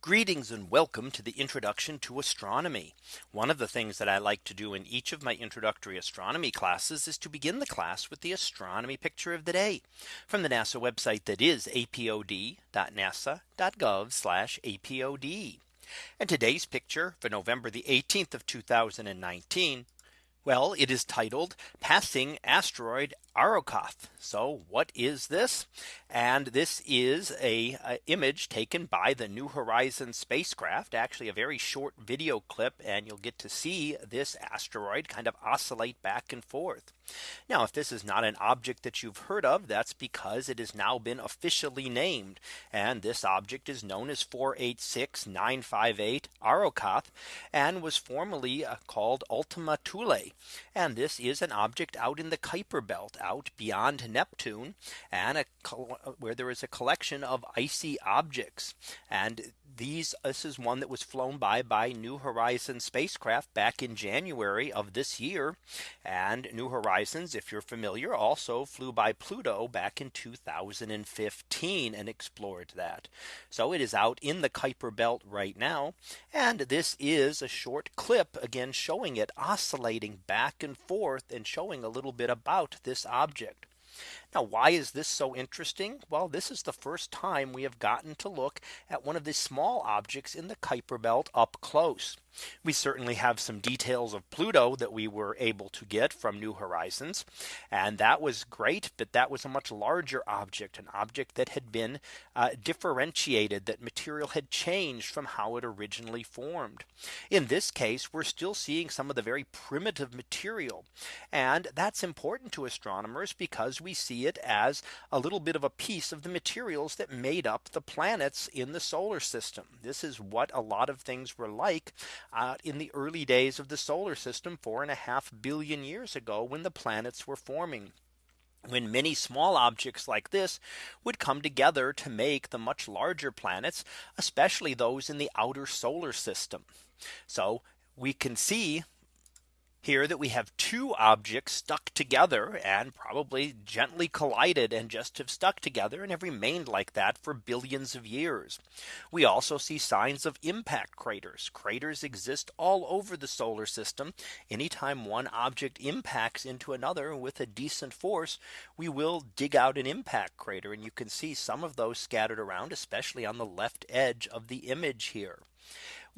Greetings and welcome to the introduction to astronomy. One of the things that I like to do in each of my introductory astronomy classes is to begin the class with the astronomy picture of the day from the NASA website that is apod.nasa.gov apod. And today's picture for November the 18th of 2019. Well, it is titled passing asteroid Arrokoth. So what is this? And this is a, a, image taken by the New Horizons spacecraft, actually a very short video clip, and you'll get to see this asteroid kind of oscillate back and forth. Now, if this is not an object that you've heard of, that's because it has now been officially named. And this object is known as 486958 Arrokoth and was formerly uh, called Ultima Thule. And this is an object out in the Kuiper belt out beyond Neptune and a, where there is a collection of icy objects. And these this is one that was flown by by New Horizons spacecraft back in January of this year. And New Horizons, if you're familiar, also flew by Pluto back in 2015 and explored that. So it is out in the Kuiper belt right now. And this is a short clip again showing it oscillating back and forth and showing a little bit about this object object. Now, why is this so interesting? Well, this is the first time we have gotten to look at one of the small objects in the Kuiper belt up close. We certainly have some details of Pluto that we were able to get from New Horizons. And that was great. But that was a much larger object, an object that had been uh, differentiated, that material had changed from how it originally formed. In this case, we're still seeing some of the very primitive material. And that's important to astronomers because we see it as a little bit of a piece of the materials that made up the planets in the solar system. This is what a lot of things were like uh, in the early days of the solar system four and a half billion years ago when the planets were forming when many small objects like this would come together to make the much larger planets, especially those in the outer solar system. So we can see here that we have two objects stuck together and probably gently collided and just have stuck together and have remained like that for billions of years. We also see signs of impact craters. Craters exist all over the solar system. Anytime one object impacts into another with a decent force, we will dig out an impact crater. And you can see some of those scattered around, especially on the left edge of the image here.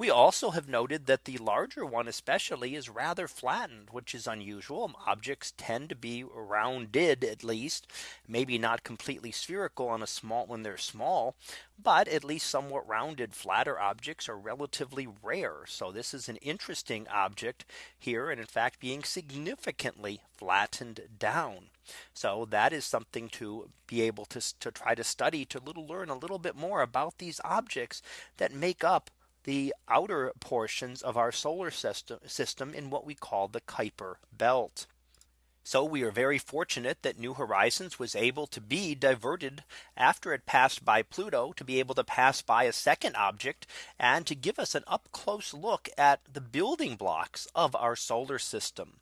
We also have noted that the larger one especially is rather flattened, which is unusual. Objects tend to be rounded at least, maybe not completely spherical on a small when they're small, but at least somewhat rounded flatter objects are relatively rare. So this is an interesting object here and in fact being significantly flattened down. So that is something to be able to, to try to study to little learn a little bit more about these objects that make up the outer portions of our solar system, system in what we call the Kuiper belt. So we are very fortunate that New Horizons was able to be diverted after it passed by Pluto to be able to pass by a second object and to give us an up close look at the building blocks of our solar system.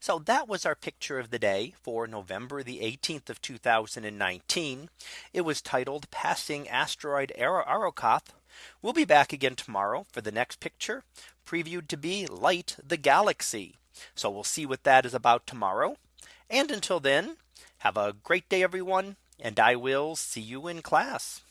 So that was our picture of the day for November the 18th of 2019. It was titled passing asteroid Arrokoth We'll be back again tomorrow for the next picture previewed to be light the galaxy. So we'll see what that is about tomorrow. And until then, have a great day, everyone. And I will see you in class.